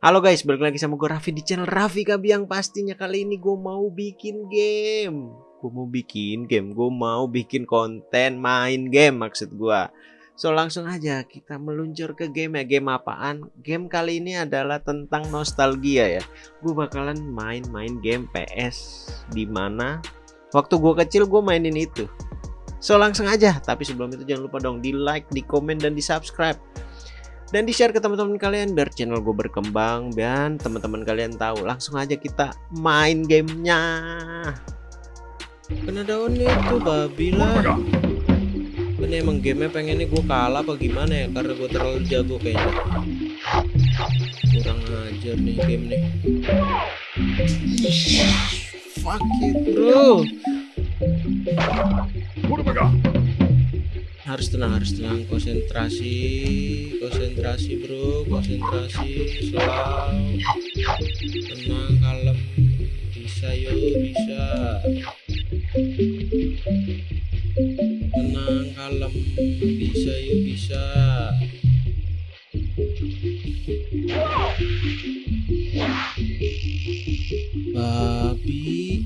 Halo guys, balik lagi sama gue Raffi di channel Raffi Kabiang. Pastinya kali ini gue mau bikin game. Gue mau bikin game, gue mau bikin konten main game maksud gue So langsung aja kita meluncur ke game ya. Game apaan? Game kali ini adalah tentang nostalgia ya. Gue bakalan main-main game PS Di mana waktu gue kecil gue mainin itu. So langsung aja. Tapi sebelum itu jangan lupa dong di like, di komen, dan di subscribe dan di share ke teman-teman kalian biar channel gue berkembang dan teman-teman kalian tahu langsung aja kita main gamenya. Kena daun itu babi lah. Ini emang gamenya pengennya gue kalah apa gimana ya? Karena gue terlalu jago kayaknya. Kurang ajar nih game nih. Fuck it bro harus tenang harus tenang. Konsentrasi konsentrasi bro. Konsentrasi slow. Tenang kalem. Bisa yuk bisa. Tenang kalem. Bisa yuk bisa. Babi.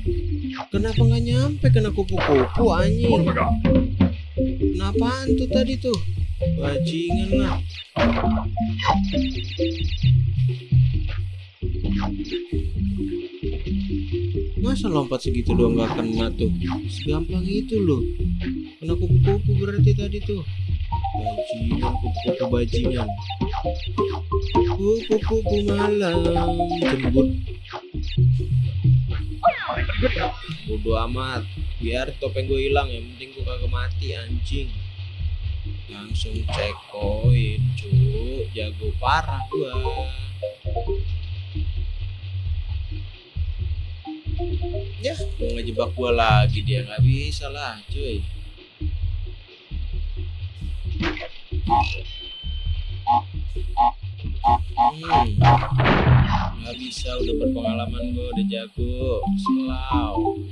Kenapa nggak nyampe? Kena kupu-kupu anjing Kenapaan tuh tadi tuh? Bajingan lah. Masa lompat segitu doang gak kena tuh? Segampang itu loh. Kena kupu-kupu berarti tadi tuh. Bajingan, kupu-kupu bajingan. Kupu-kupu malam jembut. Bodo amat biar topeng gue hilang yang penting gue kagak mati anjing. Langsung cek koin cu jago parah gua. Ya mau ngejebak gua lagi dia nggak bisa lah cuy. Hmm. Bisa udah berpengalaman gue udah jago. Selalu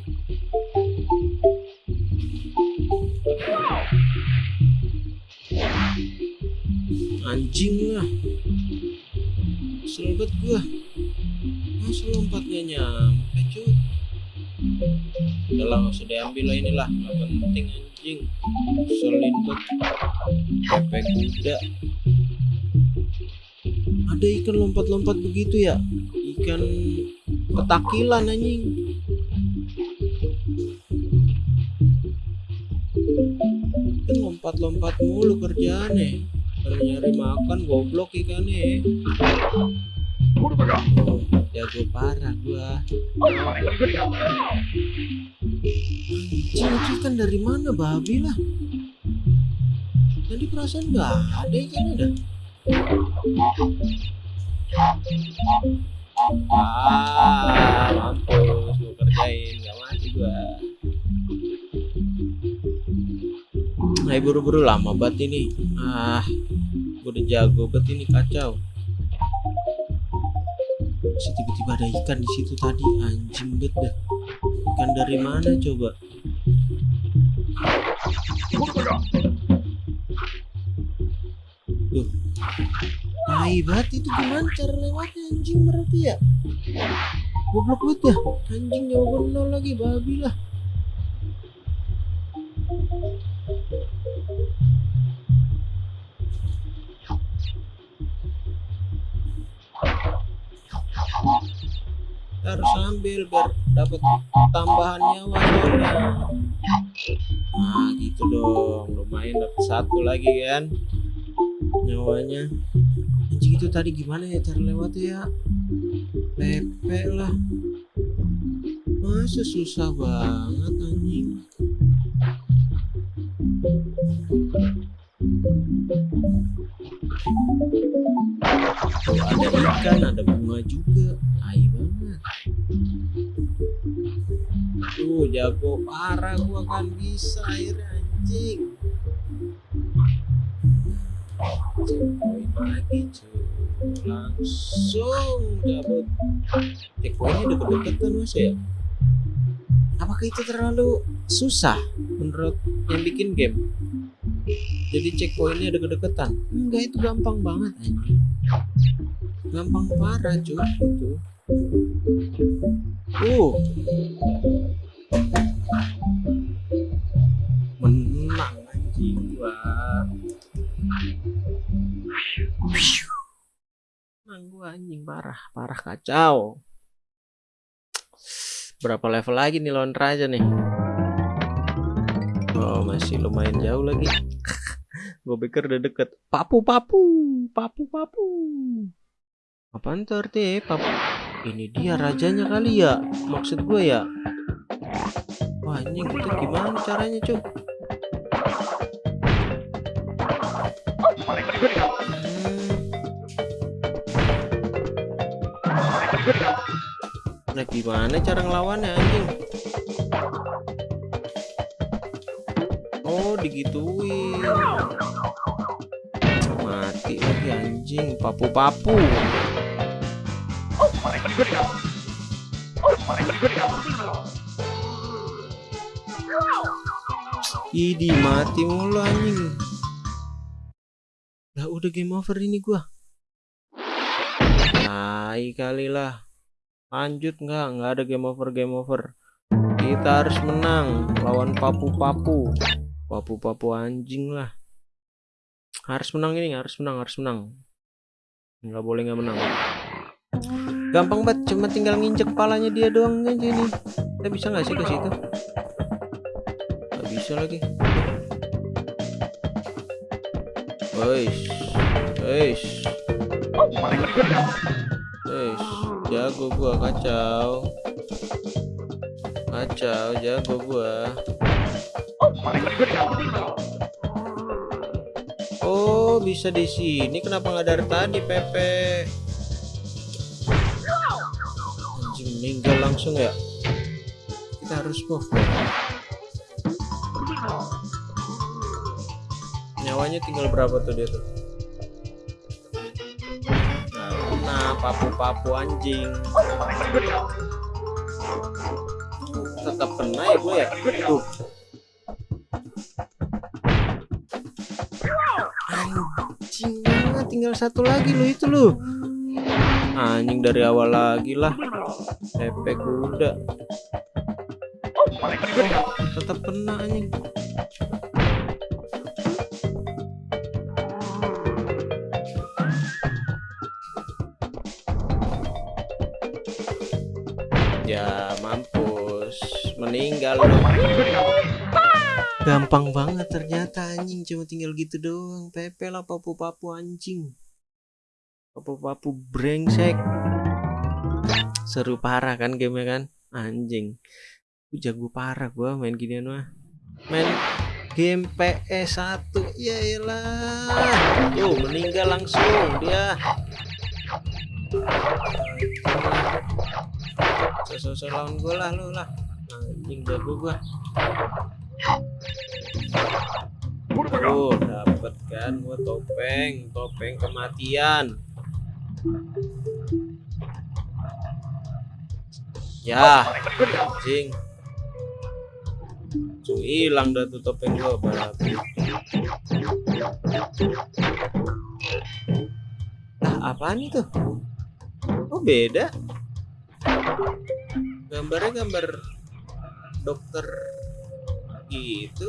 anjing lah selebet gua. Masa lompatnya nyampe cuy udah lah usah diambil lah inilah. Gak penting anjing. Selin banget kuda. Ada ikan lompat-lompat begitu ya? Ikan ketakilan anjing. Kan lompat-lompat mulu kerjaannya nyari makan goblok ikannya jago parah gua. Anjing ikan dari mana? Babi lah. Tadi perasaan nggak ada ikan ada. Ah mampus gua kerjain nggak mati gua. Nah buru-buru lama banget ini. Ah. gue udah jago banget ini kacau. Tiba-tiba ada ikan di situ tadi Anjing banget dah. Ikan dari mana coba? Tuh Tai banget itu gimana cara lewatnya? Anjing berarti ya? Goblok banget dah Anjing jawaban nol lagi babi lah ambil biar dapat tambahan nyawa soalnya. Nah gitu dong. Lumayan dapat satu lagi kan nyawanya. Anjing itu tadi gimana ya cara lewat ya? Pepe lah. Masa susah banget anjing? Tuh ada ikan, ada bunga juga. Tai banget. Tuh jago parah gua kan bisa akhirnya anjing. Checkpoint lagi cuy. Langsung dapat. Checkpointnya deket-deketan mas ya. Apakah itu terlalu susah menurut yang bikin game? jadi checkpointnya deket-deketan enggak itu gampang banget anjing gampang parah cuy itu uh menang anjing gua. Menang gua anjing parah parah kacau. Berapa level lagi nih lawan raja nih? Oh masih lumayan jauh lagi. Gue pikir udah deket. Papu papu papu papu. Apaan artinya papu? Ini dia rajanya kali ya maksud gue ya wah ini itu gimana caranya cuy hmm. nah gimana cara ngelawannya anjing? Oh digituin. Mati lagi anjing. Papu-papu Idi mati mulu anjing. Lah udah game over ini gua. Tai kali lah. Lanjut nggak? Nggak ada game over game over. Kita harus menang Lawan papu-papu. Papu-papu anjing lah. Harus menang ini harus menang harus menang. Nggak boleh nggak menang. Gampang banget cuma tinggal nginjek kepalanya dia doang aja nih kita bisa nggak sih ke situ bisa lagi Weis Weis Weis jago gua kacau kacau jago gua Oh, bisa di sini. Kenapa nggak dari tadi, Pepe? Anjing meninggal langsung ya. Kita harus move. Nyawanya tinggal berapa tuh dia tuh? Nah, papu-papu anjing. Tetap kena ya gue ya. Tuh. anjing tinggal satu lagi lo itu lo anjing dari awal lagi lah efek kuda oh, tetap kena anjing. Ya mampus. Meninggal gampang banget ternyata anjing. Cuma tinggal gitu doang. Pepe lah papu-papu anjing. Papu-papu brengsek. Seru parah kan game kan? Anjing gue jago parah gua main ginian mah. Main game PS1 ya elah yo meninggal langsung dia. Sosok lawan gue lah lu lah. Anjing jago gua. Oh, dapat kan gua topeng, topeng kematian. Ya, anjing. Hilang dah tuh topeng gua babi. Nah, apaan itu? Oh, beda. Gambarnya gambar dokter gitu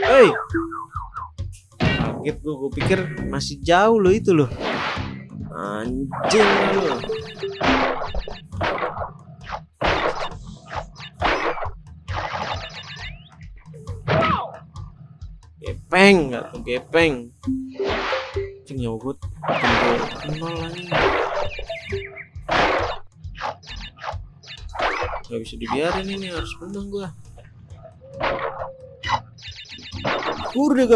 Hei kaget gue gue pikir masih jauh loh itu loh anjing loh gepeng nggak tuh gepeng nol lagi nggak bisa dibiarin ini harus menang gua Kurde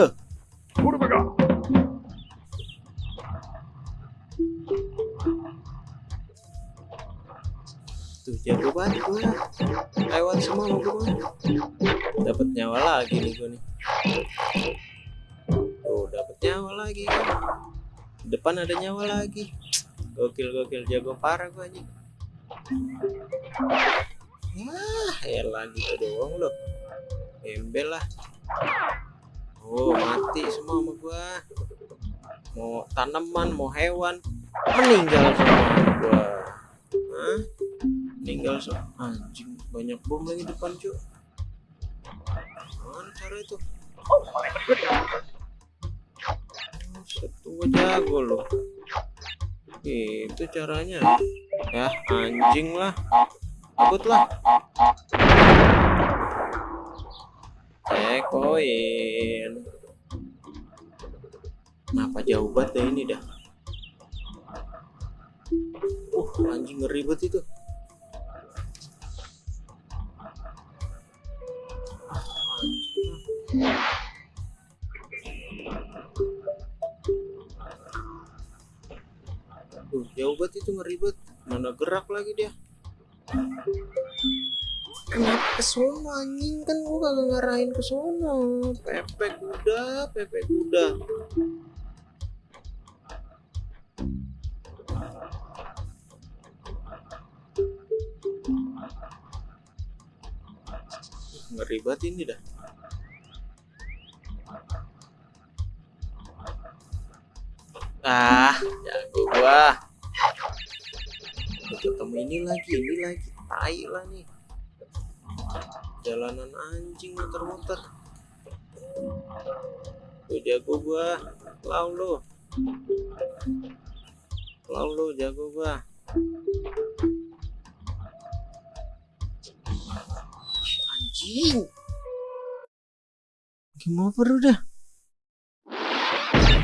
Tuh jago banget gua. Lewat semua gua. Dapat nyawa lagi nih gua nih. Lagi. Depan ada nyawa lagi. Gokil gokil jago parah gua nih. Wah, elah gitu doang loh. Embel lah. Oh, mati semua sama gua. mau tanaman mau hewan meninggal semua gua Hah? meninggal so anjing banyak bom lagi depan cuy mana cara itu Setua jago loh. Itu caranya. Ya anjing lah. Ikutlah cekoin. Kenapa jauh banget deh ini dah? Uh anjing ngeribet itu itu ngeribet. Mana gerak lagi dia. Kenapa ke sono anjing kan gua kagak ngarahin ke sono. Pepe kuda, pepe kuda. Ngeri banget ini dah. Ah, jago gua. Ketemu ini lagi, ini lagi. Tai lah nih. Jalanan anjing muter-muter. Tuh jago gua. Lau lu. Lau lu jago gua. Anjing. Gimana perlu dah?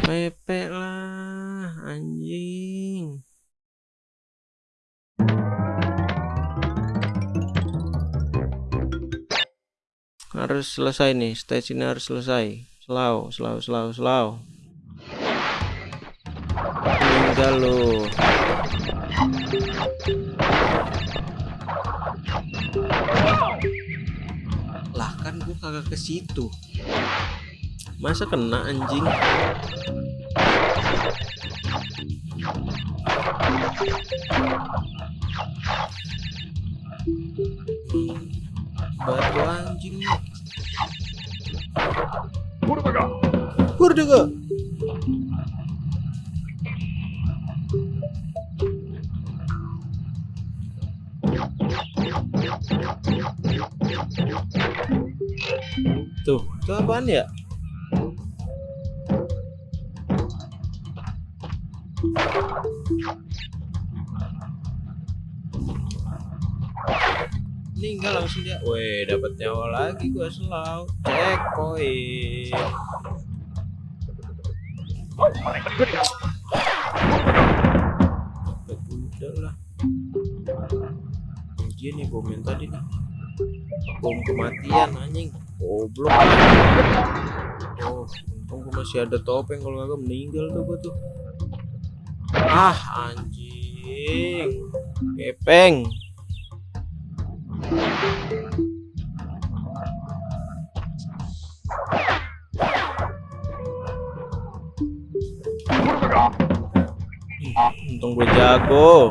Pepe lah, anjing. Harus selesai nih, stage ini harus selesai. Slow, slow, slow, slow. Tinggal lu. Lah kan gua kagak ke situ. Masa kena anjing? Batu anjing nih. Burdaga. Tuh, itu apaan ya? Weh, dapat nyawa lagi gua selalu. Cek poin. Udah lah. Ujian nih bom yang tadi nih. Bom kematian anjing. Goblok. Oh, untung gua masih ada topeng kalau kagak meninggal tuh gua tuh. Ah, anjing. Kepeng. Untung gue jago.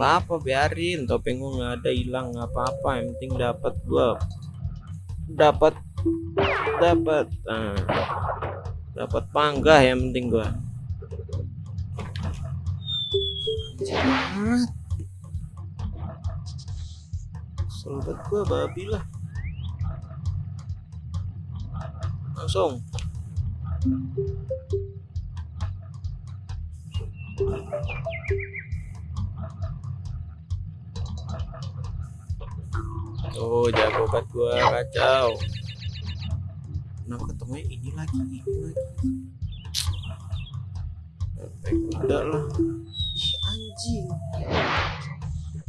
apa-apa biarin. Topeng gue nggak ada hilang nggak apa-apa. Yang penting dapat gua. Dapat dapat ah, dapat panggah yang penting Anjir. Sobat gua babi lah langsung Oh, jago banget gua kacau. Nah, ketemunya ini lagi, ini lagi. Udah lah. Anjing.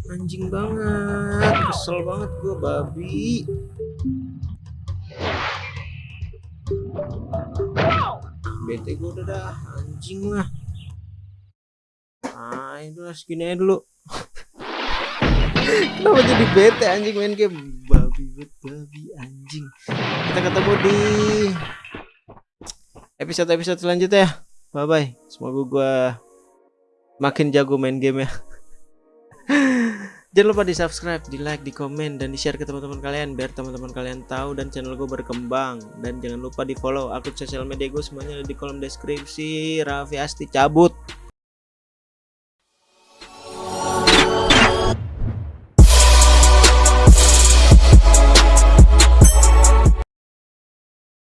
Anjing banget. Kesel banget gua babi. Bete gua udah dah, anjing lah. Ah, itu lah segini aja dulu. Kenapa jadi bete anjing main game babi bet babi anjing. Kita ketemu di episode-episode selanjutnya ya. Bye bye. Semoga gua makin jago main game ya. Jangan lupa di subscribe, di like, di komen, dan di share ke teman-teman kalian biar teman-teman kalian tahu dan channel gue berkembang. Dan jangan lupa di follow akun sosial media gue semuanya ada di kolom deskripsi. Raffi Asti cabut.